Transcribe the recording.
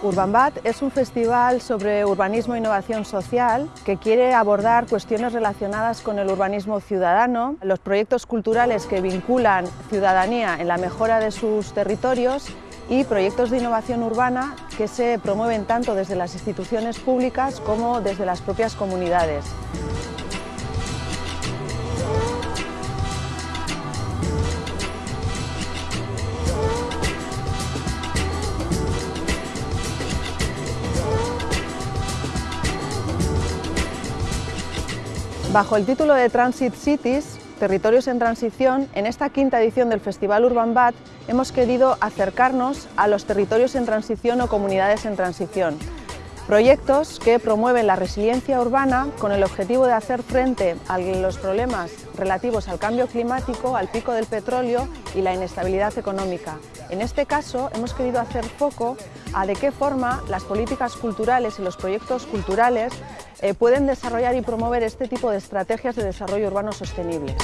Urbanbat es un festival sobre urbanismo e innovación social que quiere abordar cuestiones relacionadas con el urbanismo ciudadano, los proyectos culturales que vinculan ciudadanía en la mejora de sus territorios y proyectos de innovación urbana que se promueven tanto desde las instituciones públicas como desde las propias comunidades. Bajo el título de Transit Cities, Territorios en Transición, en esta quinta edición del Festival Urban Bat hemos querido acercarnos a los territorios en transición o comunidades en transición. Proyectos que promueven la resiliencia urbana con el objetivo de hacer frente a los problemas relativos al cambio climático, al pico del petróleo y la inestabilidad económica. En este caso hemos querido hacer foco a de qué forma las políticas culturales y los proyectos culturales eh, pueden desarrollar y promover este tipo de estrategias de desarrollo urbano sostenibles.